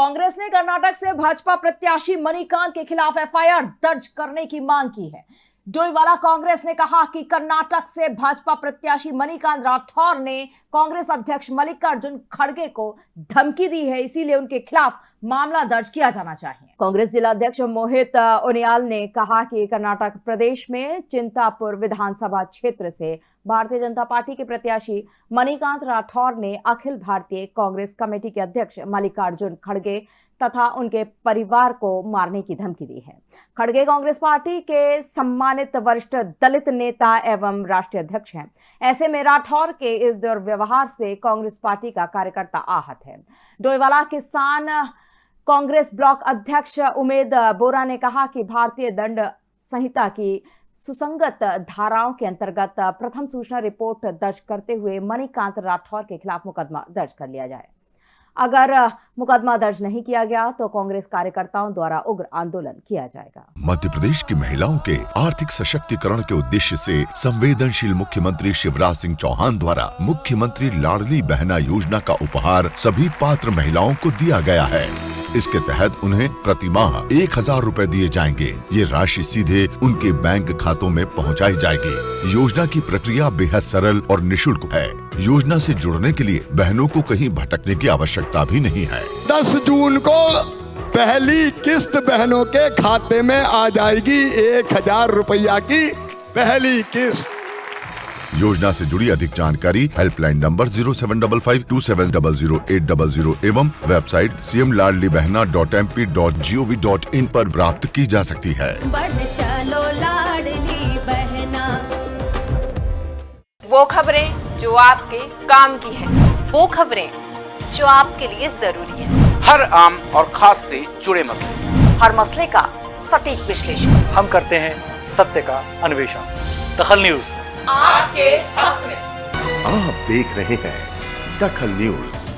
कांग्रेस ने कर्नाटक से भाजपा प्रत्याशी मणिकांत के खिलाफ एफआईआर दर्ज करने की मांग की है। डोईवाला कांग्रेस ने कहा कि कर्नाटक से भाजपा प्रत्याशी मणिकांत राठौर ने कांग्रेस अध्यक्ष मल्लिकार्जुन खड़गे को धमकी दी है, इसीलिए उनके खिलाफ मामला दर्ज किया जाना चाहिए। कांग्रेस जिला अध्यक्ष मोहित उनियाल ने कहा कि कर्नाटक प्रदेश में चिंतापुर विधानसभा क्षेत्र से भारतीय जनता पार्टी के प्रत्याशी मणिकांत राठौर ने अखिल भारतीय कांग्रेस कमेटी के अध्यक्ष मल्लिकार्जुन खड़गे तथा उनके परिवार को मारने की धमकी दी है। खड़गे कांग्रेस पार्टी के सम्मानित वरिष्ठ दलित नेता एवं राष्ट्रीय अध्यक्ष हैं। ऐसे में राठौर के इस दुर्व्यवहार से कांग्रेस पार्टी का कार्यकर्ता आहत है। डोईवाला किसान कांग्रेस ब्लॉक अध्यक्ष उमेद बोरा ने कहा कि भारतीय दंड संहिता की सुसंगत धाराओं के अंतर्गत प्रथम सूचना रिपोर्ट दर्ज करते हुए मणिकांत राठौर के खिलाफ मुकदमा दर्ज कर लिया जाए। अगर मुकदमा दर्ज नहीं किया गया तो कांग्रेस कार्यकर्ताओं द्वारा उग्र आंदोलन किया जाएगा। मध्य प्रदेश की महिलाओं के आर्थिक सशक्तिकरण के उद्देश्य से संवेदनशील मुख्यमंत्री शिवराज सिंह चौहान द्वारा मुख्यमंत्री लाडली बहना योजना का उपहार सभी पात्र महिलाओं को दिया गया है। इसके तहत उन्हें प्रति माह एक हज़ार रूपए दिए जाएँगे। ये राशि सीधे उनके बैंक खातों में पहुंचाई जाएगी। योजना की प्रक्रिया बेहद सरल और निशुल्क है। योजना से जुड़ने के लिए बहनों को कहीं भटकने की आवश्यकता भी नहीं है। 10 जून को पहली किस्त बहनों के खाते में आ जाएगी। एक हज़ार रुपया की पहली किस्त। योजना से जुड़ी अधिक जानकारी helpline number zero seven double five two seven double zero eight double zero एवं website C M Ladli Behna dot M P dot G O V dot in आरोप प्राप्त की जा सकती है। चलो बहना। वो खबरें जो आपके काम की है। वो खबरें जो आपके लिए ज़रूरी है। हर आम और खास से जुड़े मसले। हर मसले का सटीक विश्लेषण। हम करते हैं सत्य का अन्वेषण। दखल न्यूज़। आपके हक में। आप देख रहे हैं दखल न्यूज़।